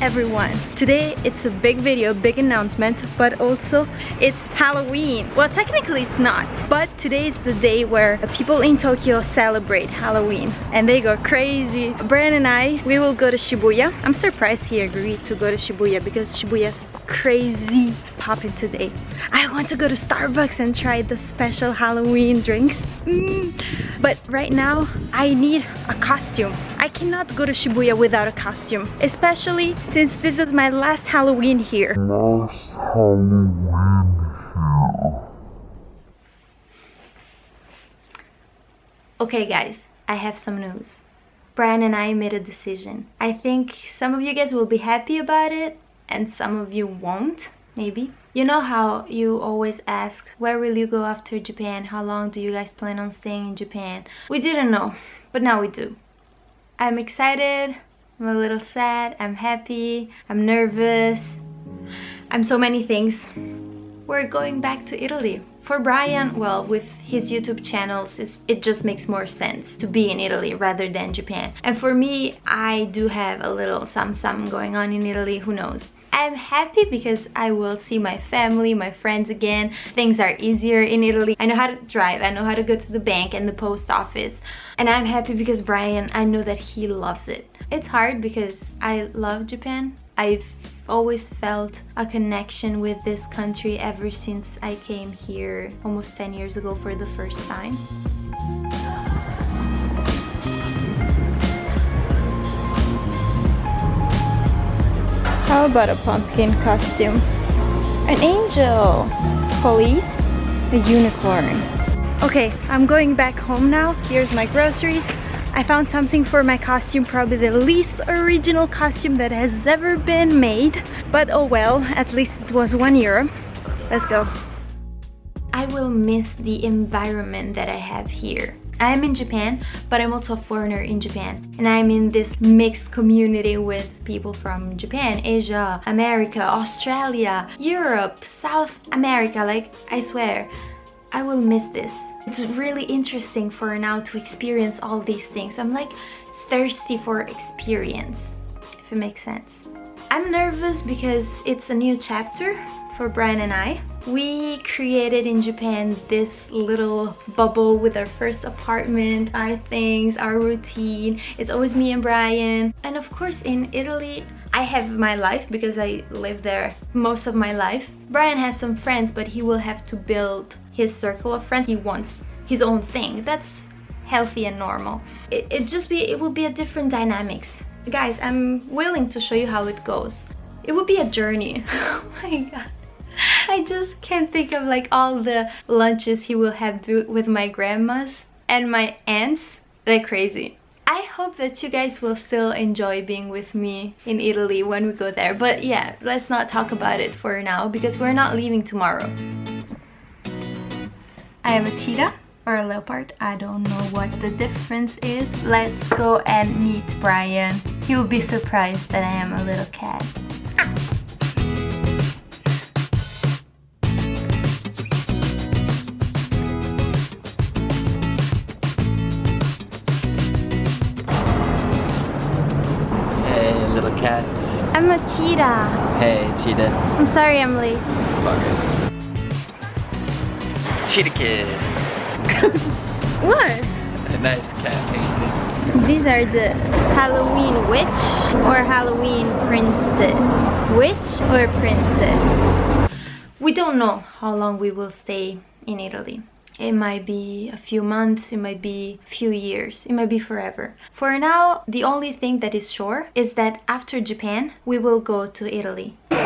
everyone! Today it's a big video, big announcement, but also it's Halloween. Well, technically it's not, but today is the day where people in Tokyo celebrate Halloween and they go crazy. Brian and I, we will go to Shibuya. I'm surprised he agreed to go to Shibuya because Shibuya's crazy popping today. I want to go to Starbucks and try the special Halloween drinks. Mm. But right now, I need a costume. I cannot go to Shibuya without a costume, especially since this is my last Halloween here. Last Halloween here. Okay guys, I have some news. Brian and I made a decision. I think some of you guys will be happy about it and some of you won't, maybe. You know how you always ask, where will you go after Japan? How long do you guys plan on staying in Japan? We didn't know, but now we do. I'm excited, I'm a little sad, I'm happy, I'm nervous, I'm so many things. We're going back to Italy. For Brian, well, with his YouTube channels, it just makes more sense to be in Italy rather than Japan. And for me, I do have a little some some going on in Italy, who knows. I'm happy because I will see my family, my friends again. Things are easier in Italy. I know how to drive, I know how to go to the bank and the post office. And I'm happy because Brian, I know that he loves it. It's hard because I love Japan. I've always felt a connection with this country ever since I came here almost 10 years ago for the first time. How about a pumpkin costume? An angel! Police? A unicorn. Okay, I'm going back home now. Here's my groceries. I found something for my costume, probably the least original costume that has ever been made. But oh well, at least it was one euro. Let's go. I will miss the environment that I have here. I am in Japan, but I'm also a foreigner in Japan. And I'm in this mixed community with people from Japan, Asia, America, Australia, Europe, South America. Like, I swear, I will miss this. It's really interesting for now to experience all these things. I'm like thirsty for experience, if it makes sense. I'm nervous because it's a new chapter for Brian and I. We created in Japan this little bubble with our first apartment, our things, our routine. It's always me and Brian. And of course in Italy, I have my life because I live there most of my life. Brian has some friends, but he will have to build his circle of friends. He wants his own thing. That's healthy and normal. It, it just be, it will be a different dynamics. Guys, I'm willing to show you how it goes. It would be a journey. oh my god. I just can't think of like all the lunches he will have with my grandmas and my aunts. They're crazy. I hope that you guys will still enjoy being with me in Italy when we go there. But yeah, let's not talk about it for now because we're not leaving tomorrow. I am a cheetah or a leopard. I don't know what the difference is. Let's go and meet Brian. He will be surprised that I am a little cat. Hey, little cat. I'm a cheetah. Hey, cheetah. I'm sorry I'm late. Cheetah what? A nice cat painting. These are the Halloween witch or Halloween princess. Witch or princess? We don't know how long we will stay in Italy. It might be a few months, it might be a few years, it might be forever. For now, the only thing that is sure is that after Japan, we will go to Italy. we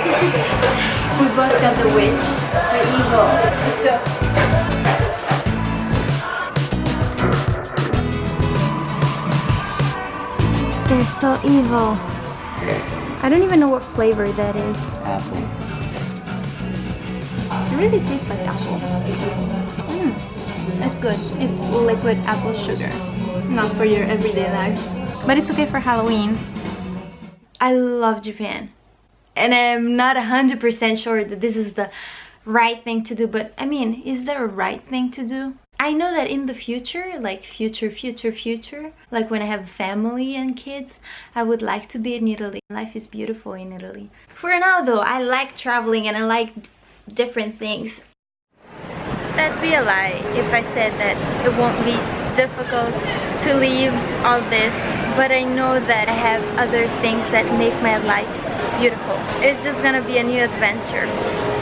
both got the witch, the evil. Let's go. They're so evil. I don't even know what flavor that is. Apple. It really tastes like apple. Mm, it's good. It's liquid apple sugar. Not for your everyday life. But it's okay for Halloween. I love Japan. And I'm not 100% sure that this is the right thing to do. But I mean, is there a right thing to do? I know that in the future, like future, future, future, like when I have family and kids, I would like to be in Italy. Life is beautiful in Italy. For now though, I like traveling and I like different things. That'd be a lie if I said that it won't be difficult to leave all this, but I know that I have other things that make my life beautiful. It's just gonna be a new adventure.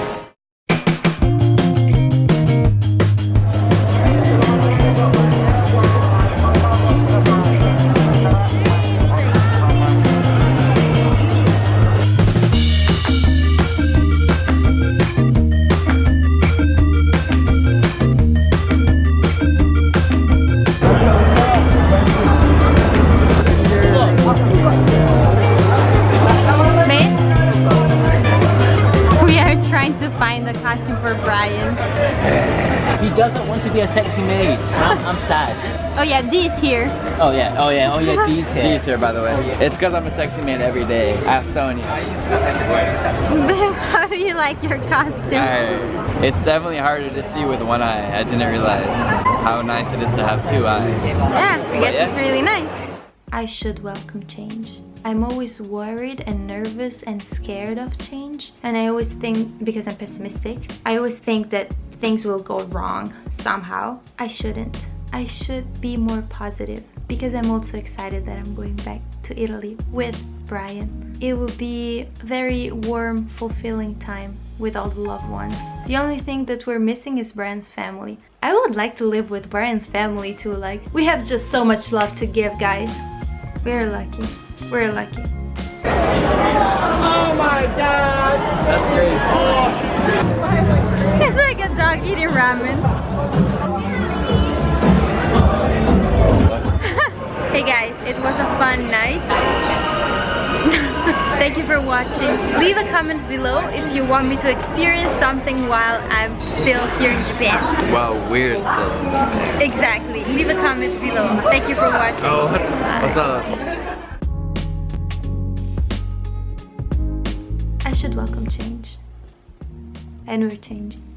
A costume for Brian. He doesn't want to be a sexy maid. I'm, I'm sad. Oh yeah, Dee's here. Oh yeah, oh yeah, oh yeah, Dee's here. D's here, by the way. Oh, it's because I'm a sexy man every day. Ask Sonya. How do you like your costume? Alright. It's definitely harder to see with one eye. I didn't realize how nice it is to have two eyes. Yeah, I guess Yeah. it's really nice. I should welcome change. I'm always worried and nervous and scared of change. And I always think, because I'm pessimistic, I always think that things will go wrong somehow. I shouldn't. I should be more positive because I'm also excited that I'm going back to Italy with Brian. It will be a very warm, fulfilling time with all the loved ones. The only thing that we're missing is Brian's family. I would like to live with Brian's family too, like we have just so much love to give, guys. We're lucky. We're lucky. Oh my god! That's crazy. It's like a dog eating ramen. hey guys, it was a fun night. Thank you for watching. Leave a comment below if you want me to experience something while I'm still here in Japan. Well, we're still. Exactly. Leave a comment below. Thank you for watching. Oh, what's up? Should welcome change. And we're changing.